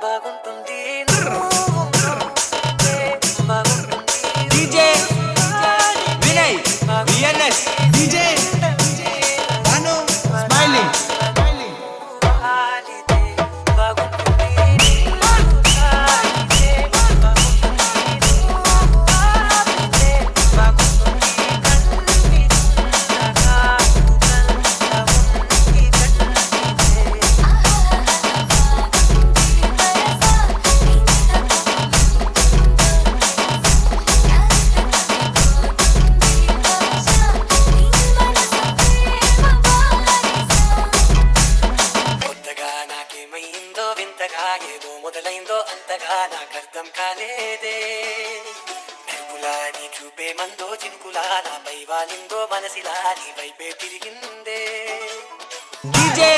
vagón ఇంకా అంతగా నాకర్థం కాలేదే మెరుపులా నీ చూపే మందో చినుకులా నాపై వాలిందో మనసిలా నీ వైపే తిరిగిందే. డీజే